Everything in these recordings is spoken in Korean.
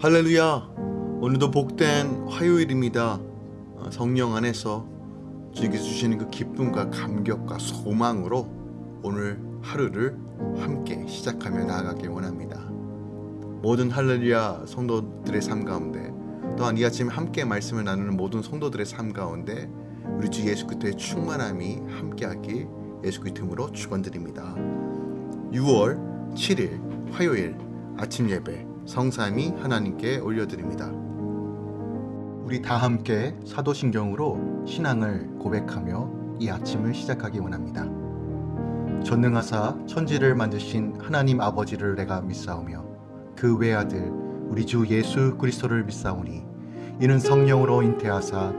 할렐루야. 오늘도 복된 화요일입니다. 어, 성령 안에서 주님께 주시는 그 기쁨과 감격과 소망으로 오늘 하루를 함께 시작하며 나아가길 원합니다. 모든 할렐루야 성도들의 삶 가운데 또한 이 아침 함께 말씀을 나누는 모든 성도들의 삶 가운데 우리 주 예수 그리스도의 충만함이 함께하길 예수 그리스도로 축원드립니다. 6월 7일 화요일 아침 예배 성삼이 하나님께 올려드립니다. 우리 다 함께 사도신경으로 신앙을 고백하며 이 아침을 시작하기 원합니다. 전능하사 천지를 만드신 하나님 아버지를 내가 믿사오며 그 외아들 우리 주 예수 그리스도를 믿사오니 이는 성령으로 잉태하사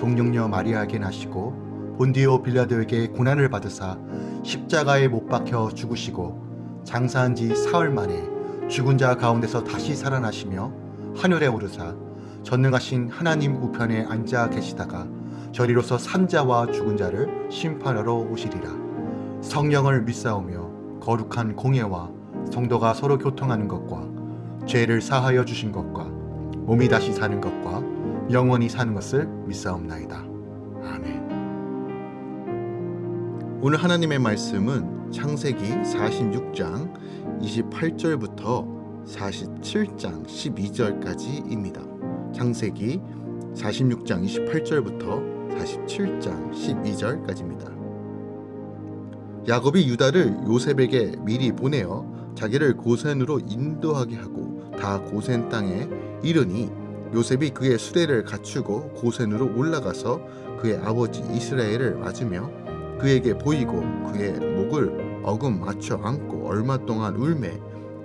동령녀 마리아에게 나시고 본디오 빌라도에게 고난을 받으사 십자가에 못 박혀 죽으시고 장사한 지 사흘 만에 죽은 자 가운데서 다시 살아나시며 하늘에 오르사 전능하신 하나님 우편에 앉아 계시다가 저리로서 산자와 죽은 자를 심판하러 오시리라. 성령을 믿사오며 거룩한 공예와 성도가 서로 교통하는 것과 죄를 사하여 주신 것과 몸이 다시 사는 것과 영원히 사는 것을 믿사옵나이다. 아멘. 오늘 하나님의 말씀은 창세기 46장 28절부터 47장 12절까지입니다. 창세기 46장 28절부터 47장 12절까지입니다. 야곱이 유다를 요셉에게 미리 보내어 자기를 고센으로 인도하게 하고 다 고센 땅에 이르니 요셉이 그의 수레를 갖추고 고센으로 올라가서 그의 아버지 이스라엘을 맞으며 그에게 보이고 그의 목을 어금 맞춰 안고 얼마 동안 울매?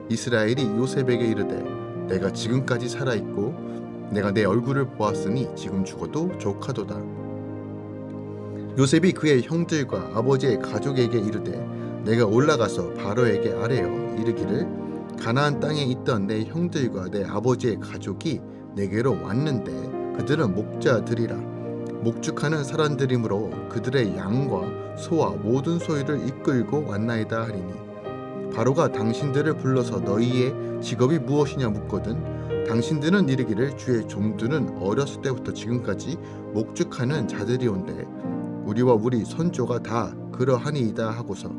이스라엘이 요셉에게 이르되 내가 지금까지 살아있고 내가 내 얼굴을 보았으니 지금 죽어도 족하도다. 요셉이 그의 형들과 아버지의 가족에게 이르되 내가 올라가서 바로에게 아뢰어 이르기를 가나안 땅에 있던 내 형들과 내 아버지의 가족이 내게로 왔는데 그들은 목자들이라 목축하는 사람들이므로 그들의 양과 소와 모든 소유를 이끌고 왔나이다 하리니 바로가 당신들을 불러서 너희의 직업이 무엇이냐 묻거든 당신들은 이르기를 주의 종들은 어렸을 때부터 지금까지 목축하는 자들이온데 우리와 우리 선조가 다 그러하니이다 하고서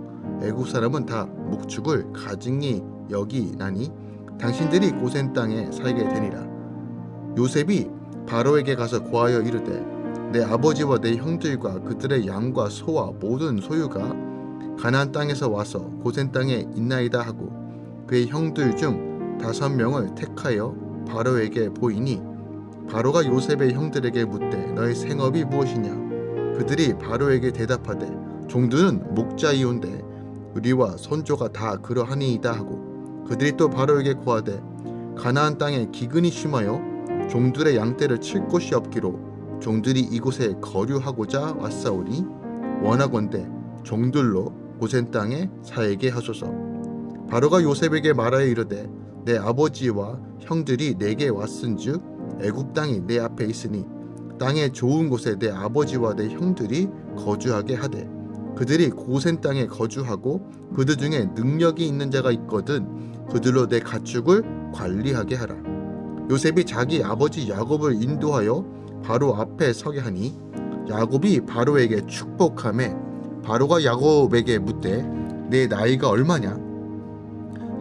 애국 사람은 다 목축을 가증히 여기나니 당신들이 고센 땅에 살게 되니라. 요셉이 바로에게 가서 고하여 이르되 내 아버지와 내 형들과 그들의 양과 소와 모든 소유가 가나안 땅에서 와서 고센 땅에 있나이다 하고 그의 형들 중 다섯 명을 택하여 바로에게 보이니 바로가 요셉의 형들에게 묻되 너의 생업이 무엇이냐? 그들이 바로에게 대답하되 종들은 목자이온데 우리와 선조가 다 그러하니이다 하고 그들이 또 바로에게 고하되 가나안 땅에 기근이 심하여 종들의 양떼를 칠 곳이 없기로 종들이 이곳에 거류하고자 왔사오니 원하건대 종들로 고센 땅에 살게 하소서. 바로가 요셉에게 말하여 이르되 내 아버지와 형들이 내게 왔은즉 애굽 땅이 내 앞에 있으니 땅의 좋은 곳에 내 아버지와 내 형들이 거주하게 하되 그들이 고센 땅에 거주하고 그들 중에 능력이 있는 자가 있거든 그들로 내 가축을 관리하게 하라. 요셉이 자기 아버지 야곱을 인도하여 바로 앞에 서게 하니 야곱이 바로에게 축복함에 바로가 야곱에게 묻되 내 나이가 얼마냐?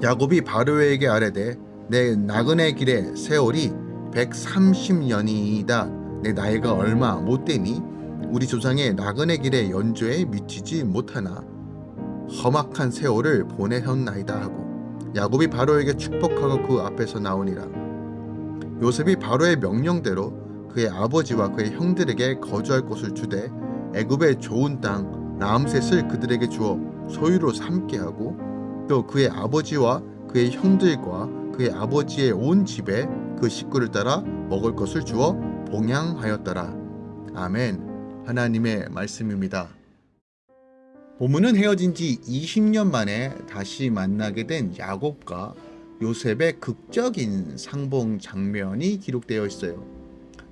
야곱이 바로에게 아뢰되 내 나그네 길의 세월이 130년이다. 내 나이가 얼마 못 되니 우리 조상의 나그네 길의 연조에 미치지 못하나? 험악한 세월을 보내었나이다 하고 야곱이 바로에게 축복하고 그 앞에서 나오니라. 요셉이 바로의 명령대로 그의 아버지와 그의 형들에게 거주할 곳을 주되 애굽의 좋은 땅 라암셋을 그들에게 주어 소유로 삼게 하고 또 그의 아버지와 그의 형들과 그의 아버지의 온 집에 그 식구를 따라 먹을 것을 주어 봉양하였더라. 아멘. 하나님의 말씀입니다. 보문은 헤어진 지 20년 만에 다시 만나게 된 야곱과 요셉의 극적인 상봉 장면이 기록되어 있어요.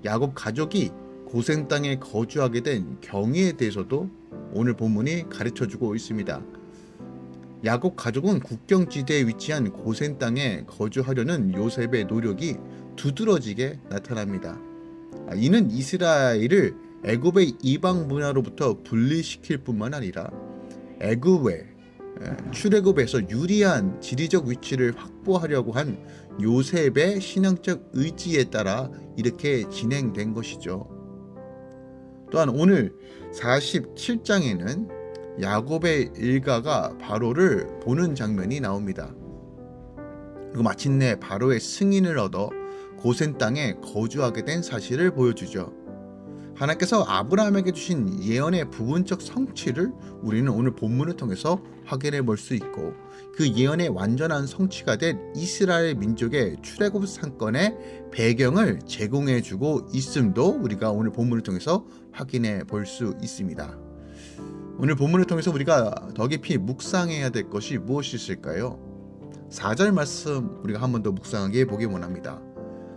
야곱 가족이 고생 땅에 거주하게 된 경위에 대해서도 오늘 본문이 가르쳐주고 있습니다. 야곱 가족은 국경지대에 위치한 고센 땅에 거주하려는 요셉의 노력이 두드러지게 나타납니다. 아, 이는 이스라엘을 애굽의 이방 문화로부터 분리시킬 뿐만 아니라 애굽의 출애굽에서 유리한 지리적 위치를 확보하려고 한 요셉의 신앙적 의지에 따라 이렇게 진행된 것이죠. 또한 오늘 47장에는 야곱의 일가가 바로를 보는 장면이 나옵니다. 그리고 마침내 바로의 승인을 얻어 고센 땅에 거주하게 된 사실을 보여주죠. 하나님께서 아브라함에게 주신 예언의 부분적 성취를 우리는 오늘 본문을 통해서 확인해 볼 수 있고 그 예언의 완전한 성취가 된 이스라엘 민족의 출애굽 상권의 배경을 제공해 주고 있음도 우리가 오늘 본문을 통해서 확인해 볼 수 있습니다. 오늘 본문을 통해서 우리가 더 깊이 묵상해야 될 것이 무엇이 있을까요? 4절 말씀 우리가 한 번 더 묵상하게 보기 원합니다.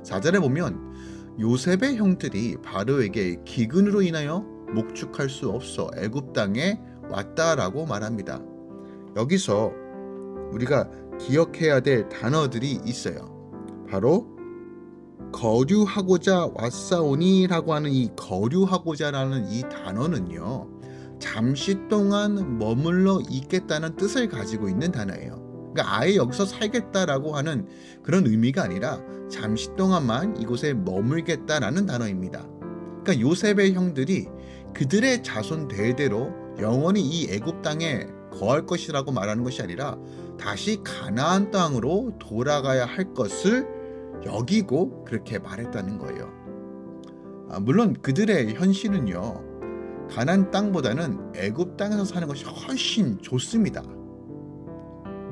4절에 보면 요셉의 형들이 바로에게 기근으로 인하여 목축할 수 없어 애굽 땅에 왔다라고 말합니다. 여기서 우리가 기억해야 될 단어들이 있어요. 바로 거류하고자 왔사오니라고 하는 이 거류하고자라는 이 단어는요. 잠시 동안 머물러 있겠다는 뜻을 가지고 있는 단어예요. 그러니까 아예 여기서 살겠다라고 하는 그런 의미가 아니라 잠시 동안만 이곳에 머물겠다라는 단어입니다. 그러니까 요셉의 형들이 그들의 자손 대대로 영원히 이 애굽 땅에 거할 것이라고 말하는 것이 아니라 다시 가나안 땅으로 돌아가야 할 것을 여기고 그렇게 말했다는 거예요. 아, 물론 그들의 현실은요. 가난 땅보다는 애굽 땅에서 사는 것이 훨씬 좋습니다.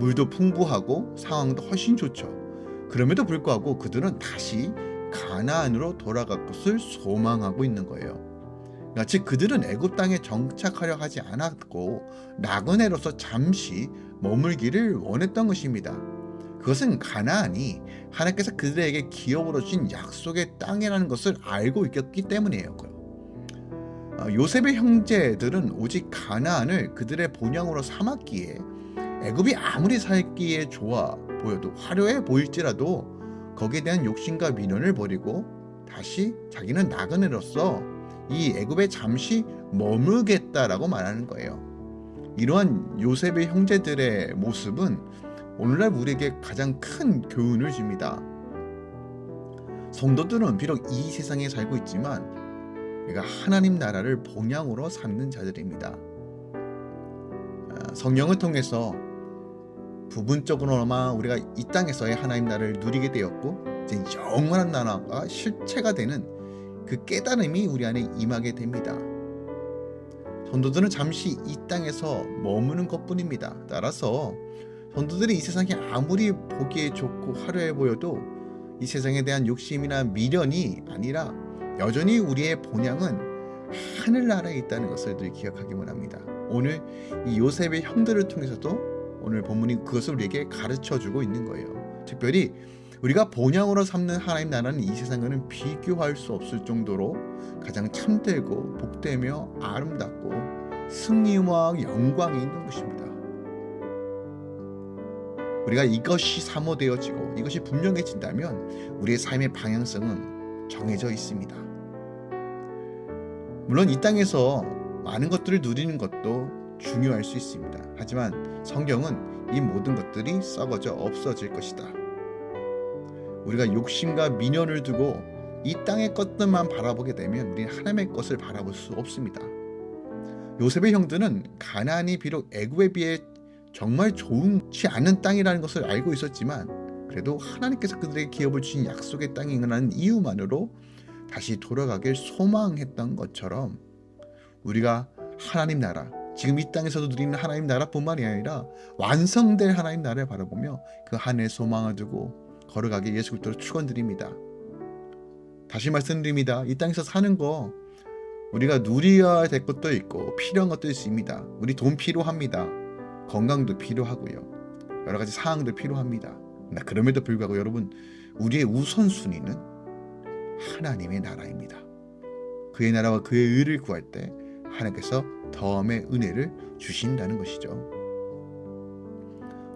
물도 풍부하고 상황도 훨씬 좋죠. 그럼에도 불구하고 그들은 다시 가나안으로 돌아갈 것을 소망하고 있는 거예요. 즉 그들은 애굽 땅에 정착하려 하지 않았고 나그네로서 잠시 머물기를 원했던 것입니다. 그것은 가나안이 하나님께서 그들에게 기업으로 주신 약속의 땅이라는 것을 알고 있었기 때문이에요. 어, 요셉의 형제들은 오직 가나안을 그들의 본향으로 삼았기에 애굽이 아무리 살기에 좋아 보여도 화려해 보일지라도 거기에 대한 욕심과 미련을 버리고 다시 자기는 나그네로서 이 애굽에 잠시 머물겠다라고 말하는 거예요. 이러한 요셉의 형제들의 모습은 오늘날 우리에게 가장 큰 교훈을 줍니다. 성도들은 비록 이 세상에 살고 있지만 우리가 하나님 나라를 본향으로 삼는 자들입니다. 아, 성령을 통해서 부분적으로나마 우리가 이 땅에서의 하나님 나라를 누리게 되었고 이제 영원한 나라가 실체가 되는 그 깨달음이 우리 안에 임하게 됩니다. 전도들은 잠시 이 땅에서 머무는 것뿐입니다. 따라서 전도들이 이 세상이 아무리 보기에 좋고 화려해 보여도 이 세상에 대한 욕심이나 미련이 아니라 여전히 우리의 본향은 하늘나라에 있다는 것을 늘 기억하기 원합니다. 오늘 이 요셉의 형들을 통해서도 오늘 본문이 그것을 우리에게 가르쳐 주고 있는 거예요. 특별히 우리가 본향으로 삼는 하나님 나라는 이 세상과는 비교할 수 없을 정도로 가장 참되고 복되며 아름답고 승리와 영광이 있는 것입니다. 우리가 이것이 사모되어지고 이것이 분명해진다면 우리의 삶의 방향성은 정해져 있습니다. 물론 이 땅에서 많은 것들을 누리는 것도 중요할 수 있습니다. 하지만 성경은 이 모든 것들이 썩어져 없어질 것이다. 우리가 욕심과 미련을 두고 이 땅의 것들만 바라보게 되면 우리는 하나님의 것을 바라볼 수 없습니다. 요셉의 형들은 가나안이 비록 애굽에 비해 정말 좋지 않은 땅이라는 것을 알고 있었지만 그래도 하나님께서 그들에게 기업을 주신 약속의 땅이라는 이유만으로 다시 돌아가길 소망했던 것처럼 우리가 하나님 나라 지금 이 땅에서도 누리는 하나님 나라뿐만이 아니라 완성될 하나님 나라를 바라보며 그 한해 소망을 두고 걸어가게 예수 그리스도로 축원드립니다. 다시 말씀드립니다. 이 땅에서 사는 거 우리가 누려야 될 것도 있고 필요한 것도 있습니다. 우리 돈 필요합니다. 건강도 필요하고요. 여러 가지 사항도 필요합니다. 그럼에도 불구하고 여러분 우리의 우선순위는 하나님의 나라입니다. 그의 나라와 그의 의를 구할 때 하나님께서 더함의 은혜를 주신다는 것이죠.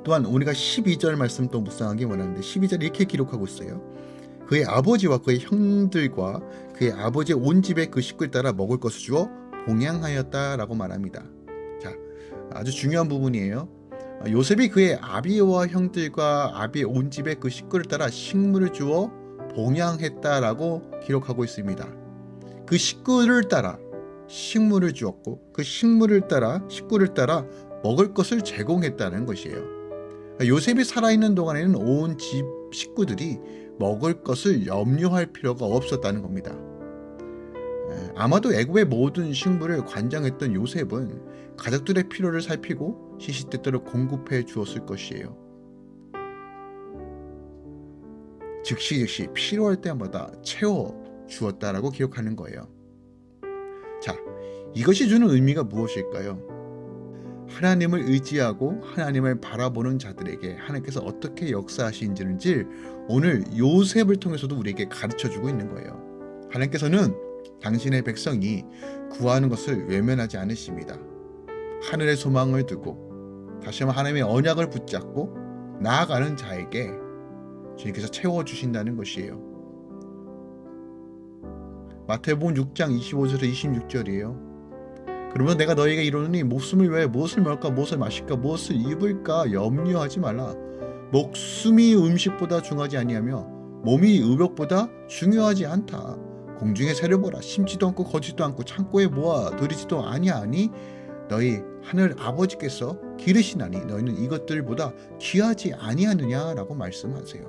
또한 우리가 12절 말씀 또 묵상하기 원하는데 12절 이렇게 기록하고 있어요. 그의 아버지와 그의 형들과 그의 아버지의 온 집에 그 식구를 따라 먹을 것을 주어 봉양하였다라고 말합니다. 자, 아주 중요한 부분이에요. 요셉이 그의 아비와 형들과 아비의 온 집에 그 식구를 따라 식물을 주어 봉양했다라고 기록하고 있습니다. 그 식구를 따라 식물을 주었고 그 식물을 따라 식구를 따라 먹을 것을 제공했다는 것이에요. 요셉이 살아있는 동안에는 온 집 식구들이 먹을 것을 염려할 필요가 없었다는 겁니다. 아마도 애굽의 모든 식물을 관장했던 요셉은 가족들의 필요를 살피고 시시때때로 공급해 주었을 것이에요. 즉시 즉시 필요할 때마다 채워 주었다라고 기록하는 거예요. 자, 이것이 주는 의미가 무엇일까요? 하나님을 의지하고 하나님을 바라보는 자들에게 하나님께서 어떻게 역사하시는지 오늘 요셉을 통해서도 우리에게 가르쳐 주고 있는 거예요. 하나님께서는 당신의 백성이 구하는 것을 외면하지 않으십니다. 하늘의 소망을 두고 다시 한번 하나님의 언약을 붙잡고 나아가는 자에게 주님께서 채워주신다는 것이에요. 마태복음 6장 25절에서 26절이에요. 그러면 내가 너에게 이르노니 목숨을 위하여 무엇을 먹을까 무엇을 마실까 무엇을 입을까 염려하지 말라. 목숨이 음식보다 중하지 아니하며 몸이 의복보다 중요하지 않다. 공중의 새를 보라 심지도 않고 거지도 않고 창고에 모아 들이지도 아니하니 너희 하늘 아버지께서 기르시나니 너희는 이것들보다 귀하지 아니하느냐라고 말씀하세요.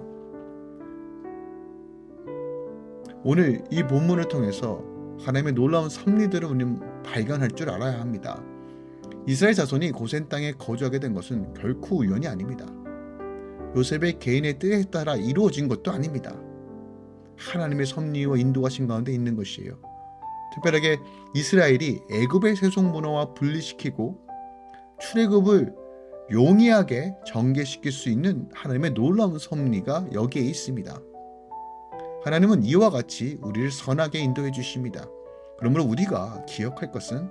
오늘 이 본문을 통해서 하나님의 놀라운 섭리들을 우리는 발견할 줄 알아야 합니다. 이스라엘 자손이 고센 땅에 거주하게 된 것은 결코 우연이 아닙니다. 요셉의 개인의 뜻에 따라 이루어진 것도 아닙니다. 하나님의 섭리와 인도하신 가운데 있는 것이에요. 특별하게 이스라엘이 애굽의 세속 문화와 분리시키고 출애굽을 용이하게 전개시킬 수 있는 하나님의 놀라운 섭리가 여기에 있습니다. 하나님은 이와 같이 우리를 선하게 인도해 주십니다. 그러므로 우리가 기억할 것은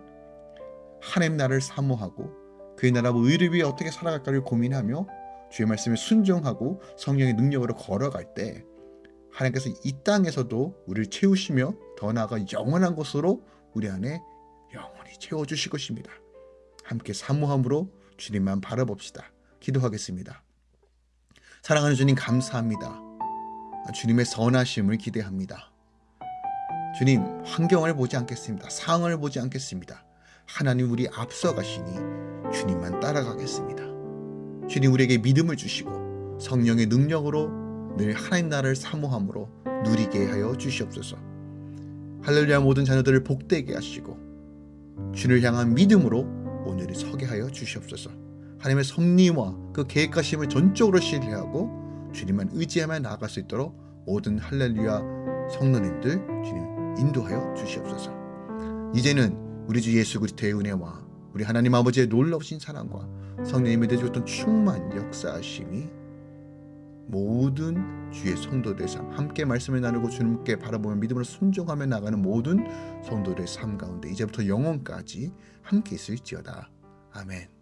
하나님 나라를 사모하고 그의 나라와 의를 위해 어떻게 살아갈까를 고민하며 주의 말씀에 순종하고 성령의 능력으로 걸어갈 때 하나님께서 이 땅에서도 우리를 채우시며 더 나아가 영원한 것으로 우리 안에 영원히 채워주실 것입니다. 함께 사모함으로 주님만 바라봅시다. 기도하겠습니다. 사랑하는 주님 감사합니다. 주님의 선하심을 기대합니다. 주님 환경을 보지 않겠습니다. 상황을 보지 않겠습니다. 하나님 우리 앞서가시니 주님만 따라가겠습니다. 주님 우리에게 믿음을 주시고 성령의 능력으로 늘 하나님 나라를 사모함으로 누리게 하여 주시옵소서. 할렐루야 모든 자녀들을 복되게 하시고 주를 향한 믿음으로 오늘을 서게 하여 주시옵소서. 하나님의 섭리와 그 계획하심을 전적으로 신뢰하고 주님만 의지하며 나아갈 수 있도록 모든 할렐루야 성도님들 주님 인도하여 주시옵소서. 이제는 우리 주 예수 그리스도의 은혜와 우리 하나님 아버지의 놀라우신 사랑과 성령님의 대주었던 충만 역사하심이 모든 주의 성도들의 삶 함께 말씀을 나누고 주님께 바라보며 믿음으로 순종하며 나가는 모든 성도들의 삶 가운데 이제부터 영원까지 함께 있을지어다. 아멘.